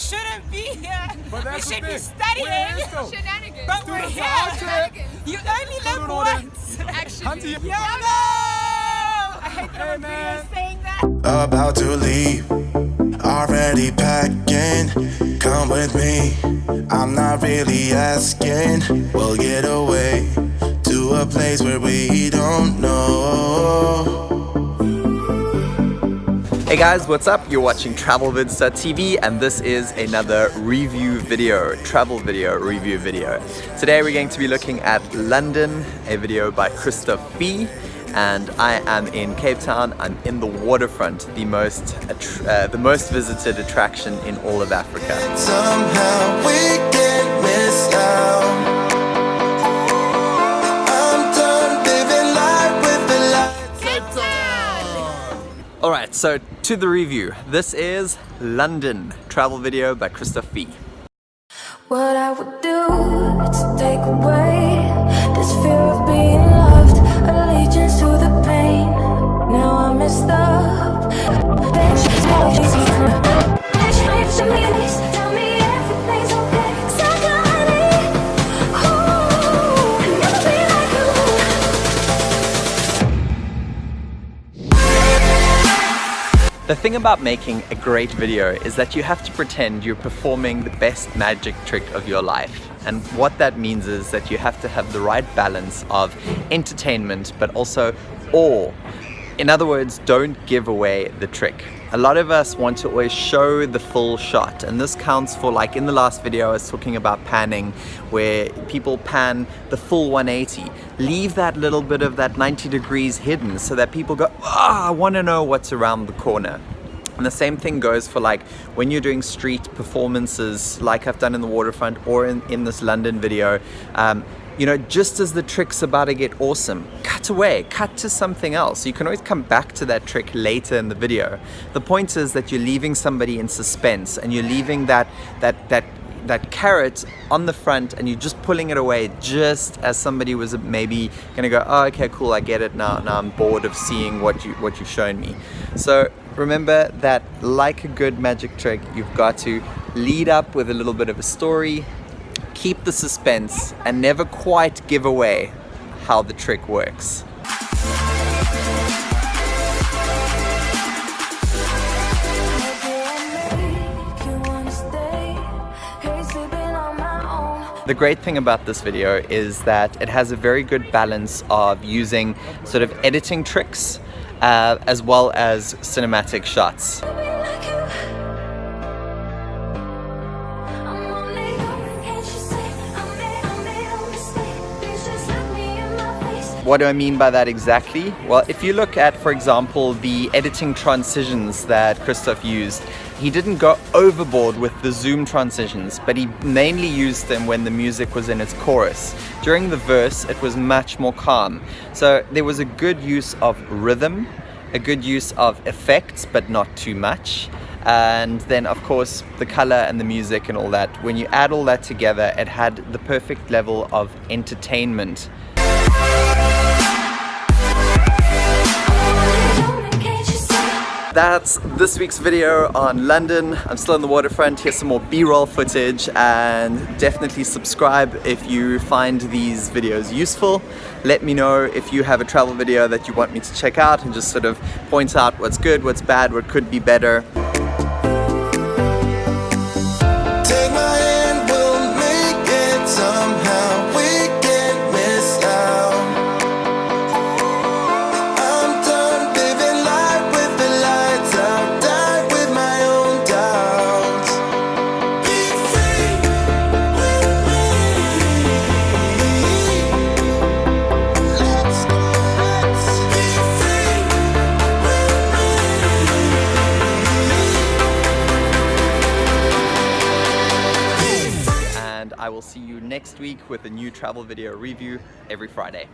shouldn't be here. But we that's the should be thing. studying. We're here still. Shenanigans. But we're Students here. are out here. You only live Student order. once. Actually. YOLO! I hate Hey, man. saying that. about to leave. Already packing, come with me. I'm not really asking. We'll get away to a place where we don't know. Hey guys, what's up? You're watching TravelVids.tv and this is another review video, travel video, review video. Today we're going to be looking at London, a video by Christoph Fee and I am in Cape Town. I'm in the waterfront, the most uh, the most visited attraction in all of Africa. Alright, so to the review. This is London, travel video by Christoph Fee. What I would do to take away this fear of being loved, allegiance to the pain. Now up. The thing about making a great video is that you have to pretend you're performing the best magic trick of your life. And what that means is that you have to have the right balance of entertainment but also awe. In other words, don't give away the trick. A lot of us want to always show the full shot and this counts for like in the last video I was talking about panning where people pan the full 180. Leave that little bit of that 90 degrees hidden so that people go, ah, I want to know what's around the corner. And the same thing goes for like when you're doing street performances like I've done in the waterfront or in, in this London video. Um, you know, just as the trick's about to get awesome, cut away, cut to something else. You can always come back to that trick later in the video. The point is that you're leaving somebody in suspense and you're leaving that, that, that that carrot on the front and you're just pulling it away just as somebody was maybe gonna go oh okay cool I get it now now I'm bored of seeing what you what you've shown me so remember that like a good magic trick you've got to lead up with a little bit of a story keep the suspense and never quite give away how the trick works. The great thing about this video is that it has a very good balance of using sort of editing tricks uh, as well as cinematic shots. What do I mean by that exactly? Well, if you look at, for example, the editing transitions that Christoph used, he didn't go overboard with the zoom transitions, but he mainly used them when the music was in its chorus. During the verse, it was much more calm. So there was a good use of rhythm, a good use of effects, but not too much. And then, of course, the color and the music and all that. When you add all that together, it had the perfect level of entertainment. That's this week's video on London. I'm still in the waterfront. Here's some more B-roll footage and definitely subscribe if you find these videos useful. Let me know if you have a travel video that you want me to check out and just sort of point out what's good, what's bad, what could be better. I will see you next week with a new travel video review every Friday.